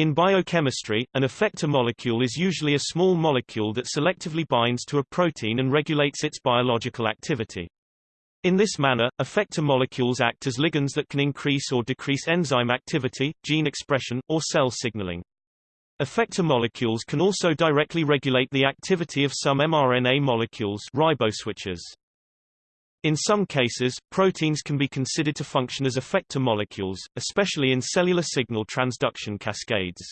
In biochemistry, an effector molecule is usually a small molecule that selectively binds to a protein and regulates its biological activity. In this manner, effector molecules act as ligands that can increase or decrease enzyme activity, gene expression, or cell signaling. Effector molecules can also directly regulate the activity of some mRNA molecules riboswitches. In some cases, proteins can be considered to function as effector molecules, especially in cellular signal transduction cascades.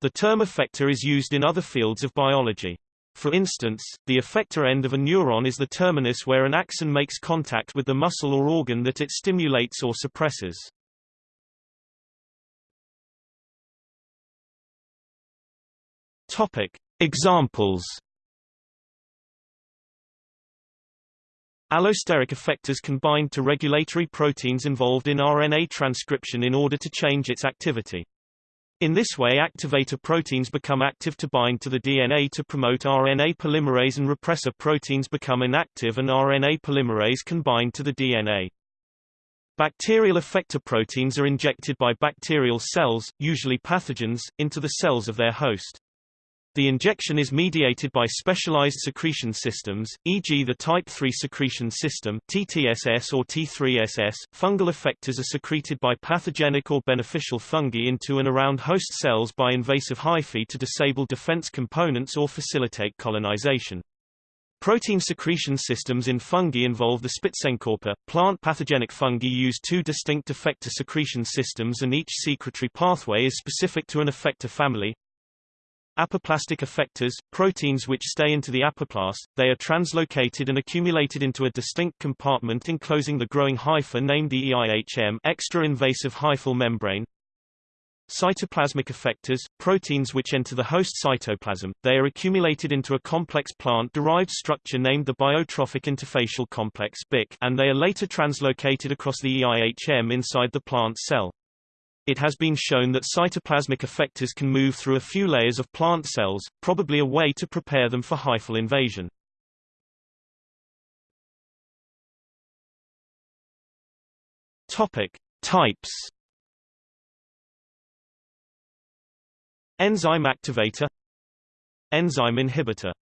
The term effector is used in other fields of biology. For instance, the effector end of a neuron is the terminus where an axon makes contact with the muscle or organ that it stimulates or suppresses. Topic. Examples Allosteric effectors can bind to regulatory proteins involved in RNA transcription in order to change its activity. In this way activator proteins become active to bind to the DNA to promote RNA polymerase and repressor proteins become inactive and RNA polymerase can bind to the DNA. Bacterial effector proteins are injected by bacterial cells, usually pathogens, into the cells of their host. The injection is mediated by specialized secretion systems, e.g. the type 3 secretion system TTSS or T3SS. Fungal effectors are secreted by pathogenic or beneficial fungi into and around host cells by invasive hyphae to disable defense components or facilitate colonization. Protein secretion systems in fungi involve the Spitzenkorper. Plant pathogenic fungi use two distinct effector secretion systems and each secretory pathway is specific to an effector family. Apoplastic effectors, proteins which stay into the apoplast, they are translocated and accumulated into a distinct compartment enclosing the growing hypha named the EIHM extra-invasive hyphal membrane. Cytoplasmic effectors, proteins which enter the host cytoplasm, they are accumulated into a complex plant-derived structure named the biotrophic interfacial complex BIC, and they are later translocated across the EIHM inside the plant cell. It has been shown that cytoplasmic effectors can move through a few layers of plant cells, probably a way to prepare them for hyphal invasion. Topic: Types. Enzyme activator Enzyme inhibitor